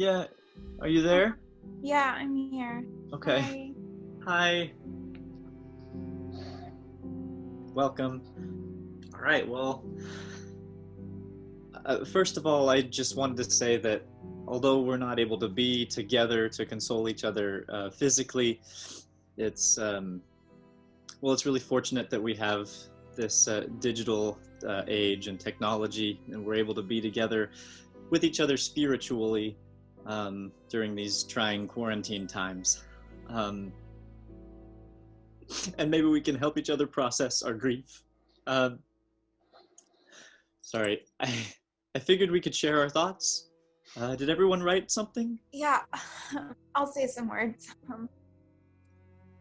Yeah. Are you there? Yeah, I'm here. Okay. Hi. Hi. Welcome. All right. Well, uh, first of all, I just wanted to say that although we're not able to be together to console each other uh, physically, it's um, well, it's really fortunate that we have this uh, digital uh, age and technology, and we're able to be together with each other spiritually um, during these trying quarantine times. Um, and maybe we can help each other process our grief. Um, sorry, I, I figured we could share our thoughts. Uh, did everyone write something? Yeah, I'll say some words. Um,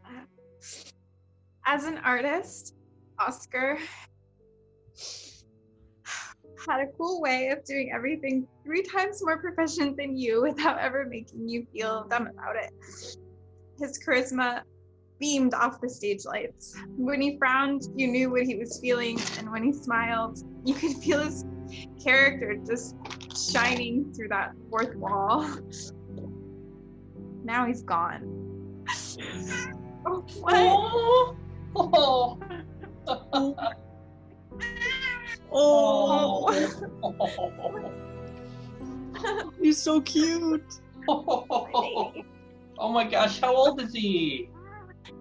uh, as an artist, Oscar had a cool way of doing everything three times more proficient than you without ever making you feel dumb about it. His charisma beamed off the stage lights. When he frowned, you knew what he was feeling, and when he smiled, you could feel his character just shining through that fourth wall. Now he's gone. oh, what? Oh. oh. Oh, he's so cute. oh my gosh, how old is he?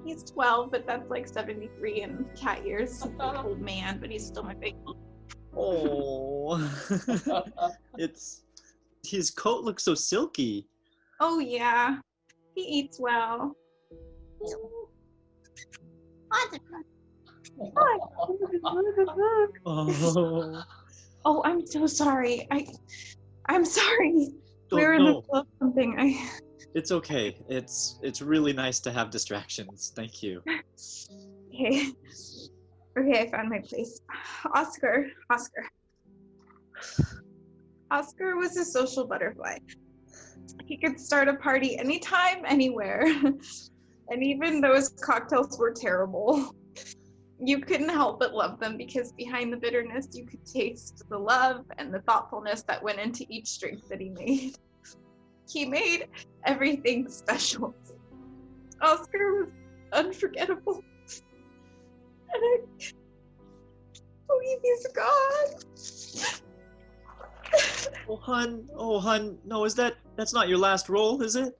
He's 12, but that's like 73 in cat years. He's uh-huh. old man, but he's still my baby. Oh, it's his coat looks so silky. Oh, yeah. He eats well. Oh, Oh, I'm so sorry. I, I'm sorry. Don't We're in the middle of something. I, It's okay. It's it's really nice to have distractions. Thank you. okay. Okay, I found my place. Oscar, Oscar. Oscar was a social butterfly. He could start a party anytime, anywhere. and even those cocktails were terrible. You couldn't help but love them because behind the bitterness, you could taste the love and the thoughtfulness that went into each drink that he made. He made everything special. Oscar was unforgettable. And I believe he's gone. Oh, hun. Oh, hun. No, is that that's not your last role, is it?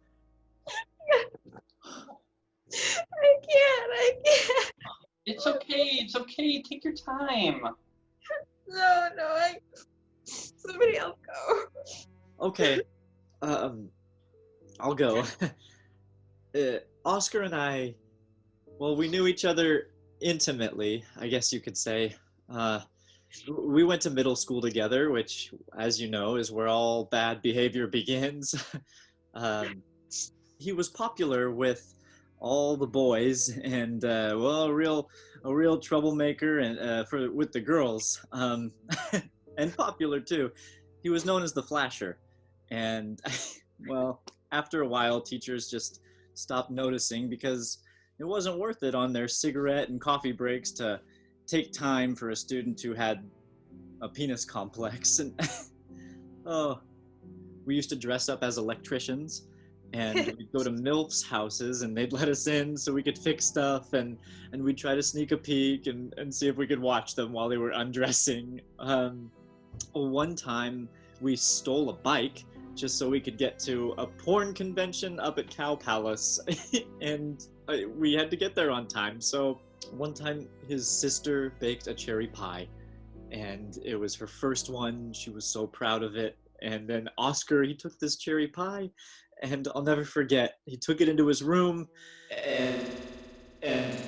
I can't, I can't. It's okay, it's okay, take your time. No, no, I. Somebody else go. Okay. Um, I'll go. uh, Oscar and I, well, we knew each other intimately, I guess you could say. Uh, we went to middle school together, which, as you know, is where all bad behavior begins. um, he was popular with all the boys, and uh, well, a real, a real troublemaker, and uh, for with the girls, um, and popular too. He was known as the Flasher, and well, after a while, teachers just stopped noticing because it wasn't worth it on their cigarette and coffee breaks to take time for a student who had a penis complex. And oh, we used to dress up as electricians and we'd go to MILFs houses and they'd let us in so we could fix stuff and, and we'd try to sneak a peek and, and see if we could watch them while they were undressing. Um, one time we stole a bike just so we could get to a porn convention up at Cow Palace and uh, we had to get there on time. So one time his sister baked a cherry pie and it was her first one. She was so proud of it. And then Oscar, he took this cherry pie and I'll never forget. He took it into his room and and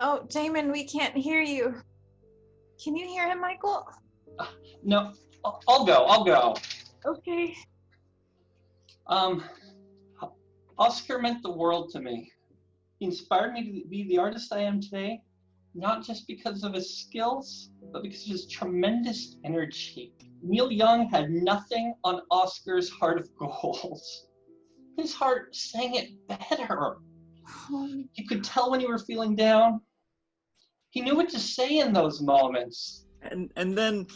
Oh, Damon, we can't hear you. Can you hear him, Michael? No, I'll I'll go, I'll go. Okay. Um, Oscar meant the world to me. He inspired me to be the artist I am today, not just because of his skills, but because of his tremendous energy. Neil Young had nothing on Oscar's Heart of Gold. His heart sang it better. You could tell when you were feeling down. He knew what to say in those moments. and and then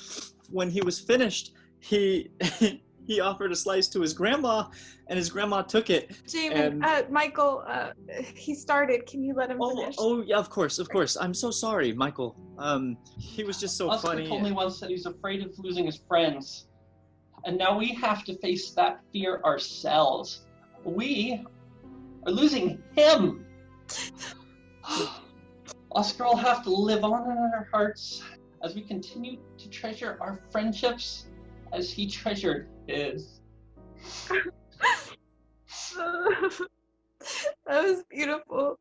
when he was finished, he he offered a slice to his grandma, and his grandma took it. Jamie, And- uh, Michael, uh, he started. Can you let him Oh, finish? oh yeah, of course, of course. I'm so sorry, Michael. Um, he was just so Oscar funny. told me once that he's afraid of losing his friends. And now we have to face that fear ourselves. We are losing him. Oscar will have to live on in our hearts as we continue to treasure our friendships as he treasured his. that was beautiful.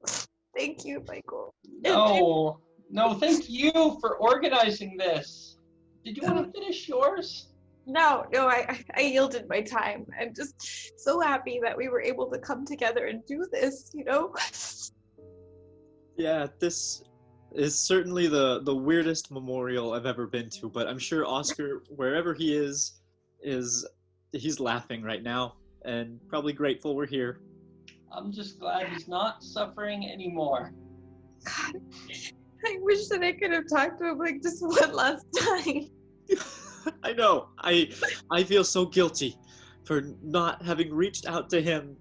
Thank you, Michael. No, no, thank you for organizing this. Did you want to finish yours? No, no, I, I- I yielded my time. I'm just so happy that we were able to come together and do this, you know? Yeah, this is certainly the the weirdest memorial I've ever been to, but I'm sure Oscar, wherever he is, is he's laughing right now and probably grateful we're here. I'm just glad he's not suffering anymore. God, I wish that I could have talked to him like just one last time. I know. I I feel so guilty for not having reached out to him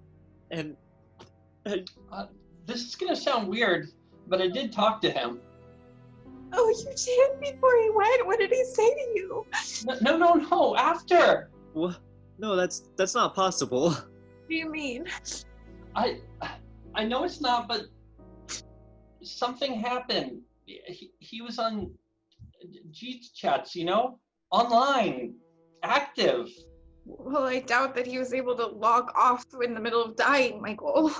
and uh, This is gonna sound weird, but I did talk to him. Oh, you did before he went. What did he say to you? No, no, no, no. After what? No, that's that's not possible. What do you mean? I, I know it's not, but something happened. He, he was on G chats, you know, online, active. Well, I doubt that he was able to log off in the middle of dying, Michael.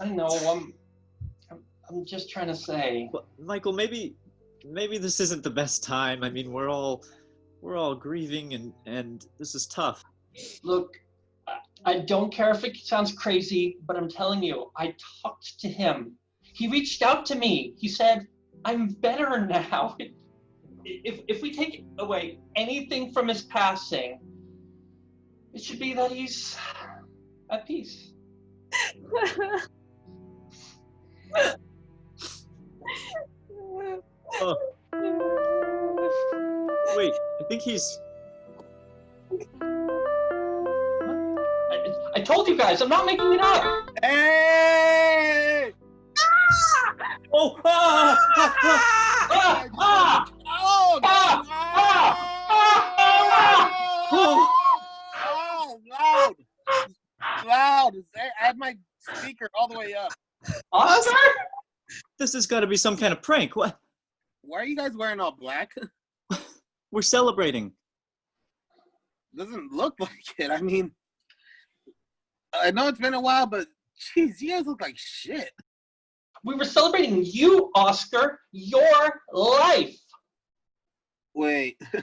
I know. I'm, I'm, I'm just trying to say. But Michael, maybe maybe this isn't the best time. I mean, we're all we're all grieving and and this is tough. Look, I, don't care if it sounds crazy, but I'm telling you, I talked to him. He reached out to me. He said, "I'm better now." If if we take away anything from his passing, it should be that he's at peace. Oh, wait, I think he's I, I told you guys, I'm not making it up. Hey! Oh, ah, ah, ah. Ah, ah, Oh, Ah! Ah! Ah! Oh. Oh, loud. Loud. I have my speaker all the way up. Oscar? this has got to be some kind of prank. What? Why are you guys wearing all black? We're celebrating. Doesn't look like it. I mean, I know it's been a while, but jeez, you guys look like shit. We were celebrating you, Oscar, your life. Wait. Do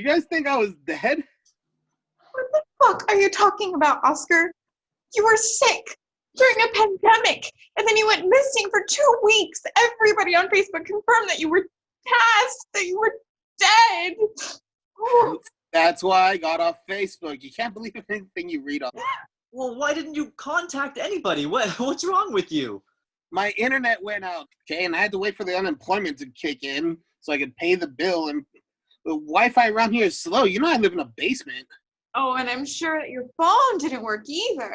you guys think I was dead? What the fuck are you talking about, Oscar? You were sick during a pandemic, and then you went missing for two weeks. Everybody on Facebook confirmed that you were passed, that you were dead. That's why I got off Facebook. You can't believe anything you read on. Well, why didn't you contact anybody? What what's wrong with you? My internet went out, okay, and I had to wait for the unemployment to kick in so I could pay the bill. And the Wi-Fi around here is slow. You know I live in a basement. Oh, and I'm sure that your phone didn't work either.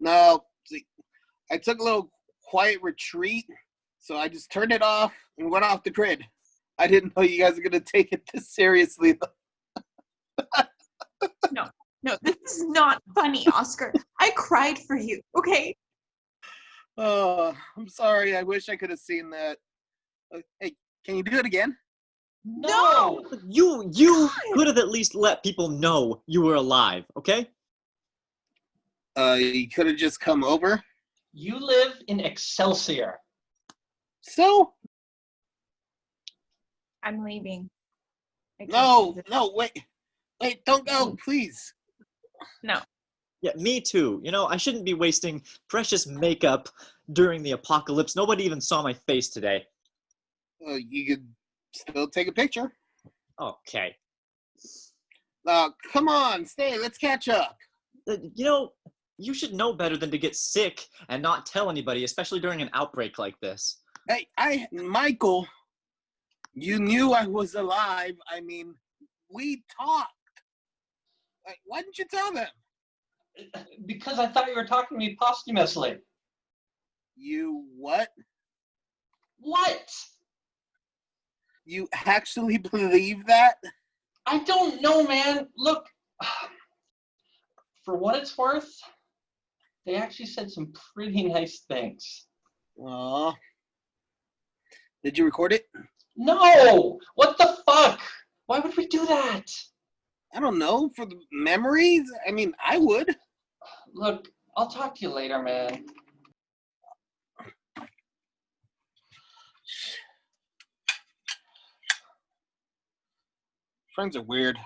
No, see, I took a little quiet retreat, so I just turned it off and went off the grid. I didn't know you guys were gonna take it this seriously. No, no, this is not funny, Oscar. I cried for you, okay? Oh, I'm sorry. I wish I could have seen that. Uh, Hey, can you do it again? No. You you could have at least let people know you were alive, okay? Uh, you could have just come over. You live in Excelsior. So I'm leaving. I no, no, wait, wait, don't go, please. No. Yeah, me too. You know, I shouldn't be wasting precious makeup during the apocalypse. Nobody even saw my face today. Uh, you could still take a picture. Okay. Uh, come on, stay. Let's catch up. Uh, You know, you should know better than to get sick and not tell anybody, especially during an outbreak like this. Hey, I, Michael, You knew I was alive. I mean, we talked. Like, why didn't you tell them? Because I thought you were talking to me posthumously. You what? What? You actually believe that? I don't know, man. Look, for what it's worth, they actually said some pretty nice things. Aw. Did you record it? No! What the fuck? Why would we do that? I don't know. For the memories? I mean, I would. Look, I'll talk to you later, man. Friends are weird.